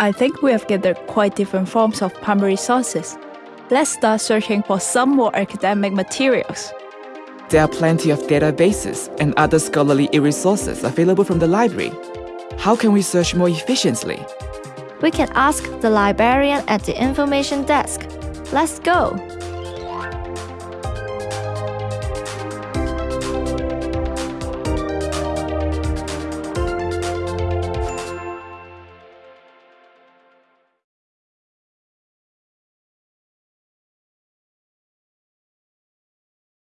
I think we have gathered quite different forms of primary sources. Let's start searching for some more academic materials. There are plenty of databases and other scholarly resources available from the library. How can we search more efficiently? We can ask the librarian at the information desk. Let's go!